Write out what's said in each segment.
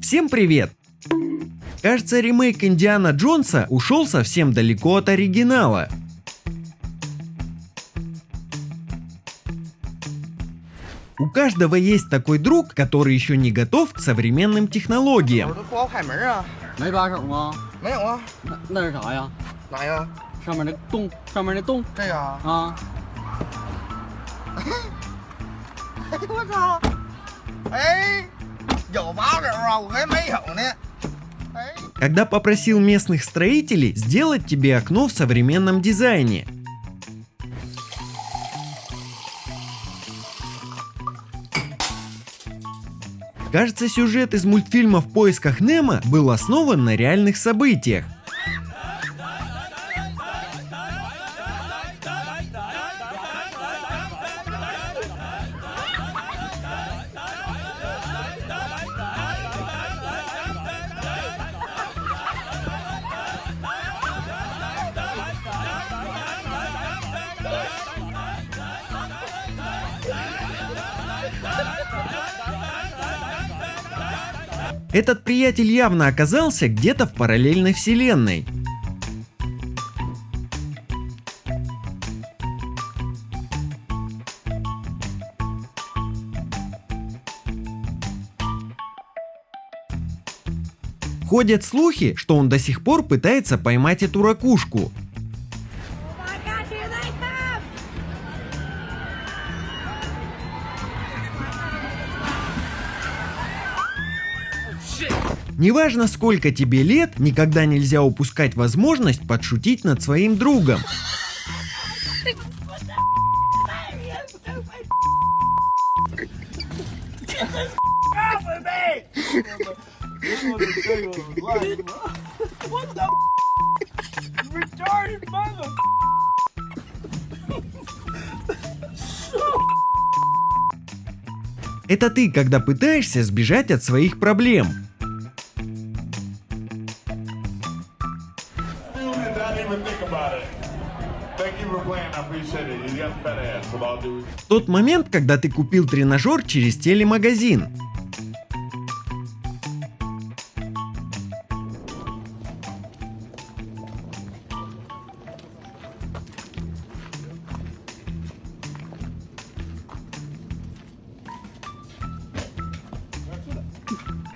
Всем привет! Кажется, ремейк Индиана Джонса ушел совсем далеко от оригинала. У каждого есть такой друг, который еще не готов к современным 我 технологиям. Когда попросил местных строителей сделать тебе окно в современном дизайне. Кажется, сюжет из мультфильма «В поисках Немо» был основан на реальных событиях. Этот приятель явно оказался где-то в параллельной вселенной. Ходят слухи, что он до сих пор пытается поймать эту ракушку. Неважно сколько тебе лет, никогда нельзя упускать возможность подшутить над своим другом. Это ты, когда пытаешься сбежать от своих проблем. Тот момент, когда ты купил тренажер через телемагазин.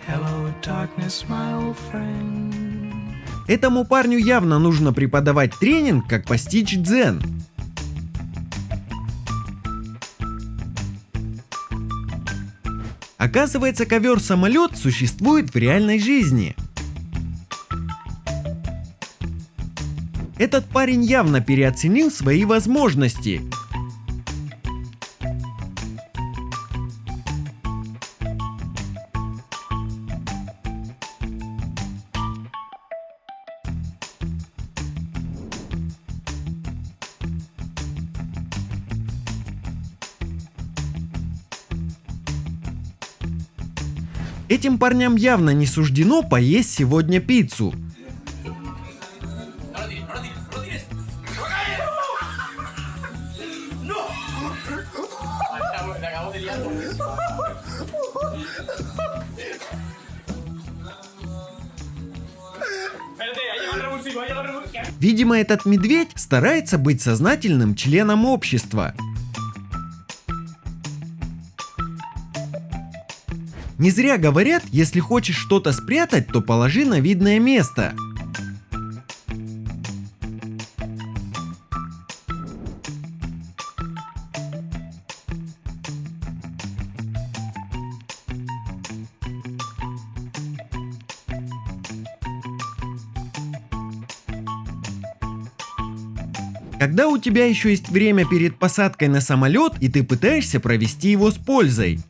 Hello, darkness, my old friend. Этому парню явно нужно преподавать тренинг, как постичь дзен. Оказывается, ковер-самолет существует в реальной жизни. Этот парень явно переоценил свои возможности. Этим парням явно не суждено поесть сегодня пиццу. Видимо, этот медведь старается быть сознательным членом общества. Не зря говорят, если хочешь что-то спрятать, то положи на видное место. Когда у тебя еще есть время перед посадкой на самолет и ты пытаешься провести его с пользой.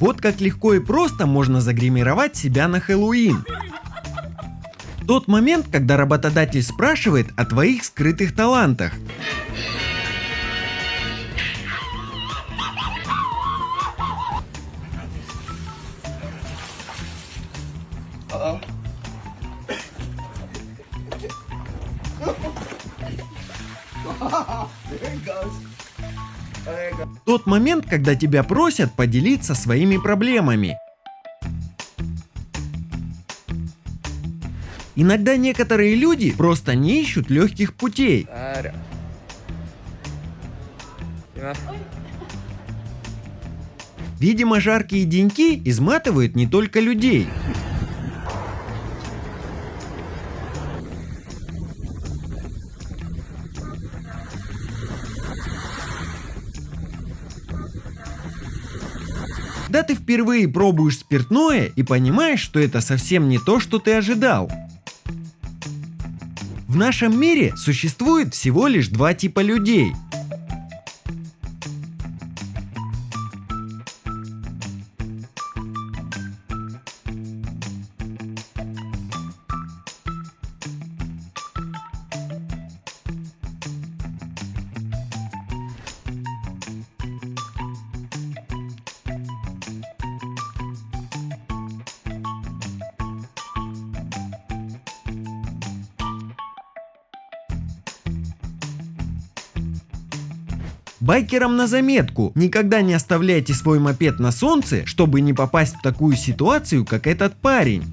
Вот как легко и просто можно загримировать себя на Хэллоуин. Тот момент, когда работодатель спрашивает о твоих скрытых талантах. Тот момент, когда тебя просят поделиться своими проблемами. Иногда некоторые люди просто не ищут легких путей. Видимо, жаркие деньки изматывают не только людей. Да ты впервые пробуешь спиртное и понимаешь, что это совсем не то, что ты ожидал. В нашем мире существует всего лишь два типа людей. Байкерам на заметку, никогда не оставляйте свой мопед на солнце, чтобы не попасть в такую ситуацию, как этот парень.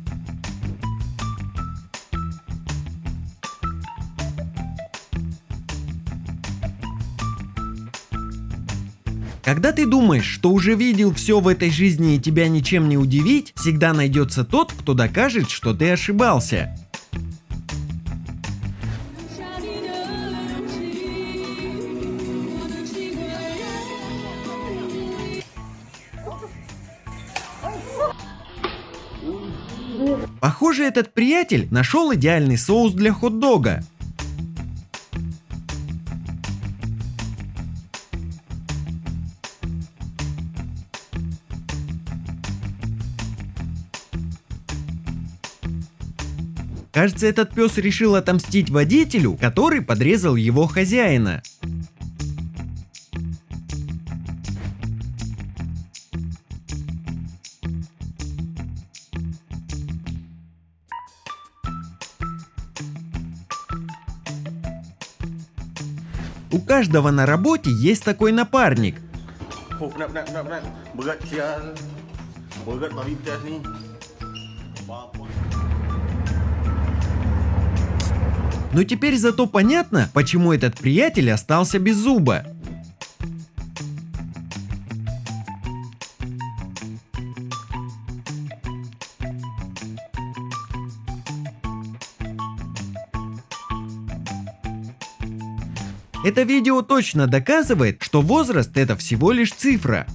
Когда ты думаешь, что уже видел все в этой жизни и тебя ничем не удивить, всегда найдется тот, кто докажет, что ты ошибался. Похоже, этот приятель нашел идеальный соус для хот-дога. Кажется, этот пес решил отомстить водителю, который подрезал его хозяина. У каждого на работе есть такой напарник. Но теперь зато понятно, почему этот приятель остался без зуба. Это видео точно доказывает, что возраст это всего лишь цифра.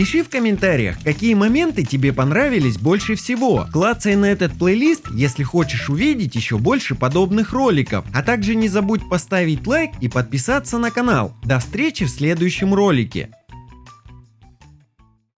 Пиши в комментариях, какие моменты тебе понравились больше всего. Клацай на этот плейлист, если хочешь увидеть еще больше подобных роликов. А также не забудь поставить лайк и подписаться на канал. До встречи в следующем ролике.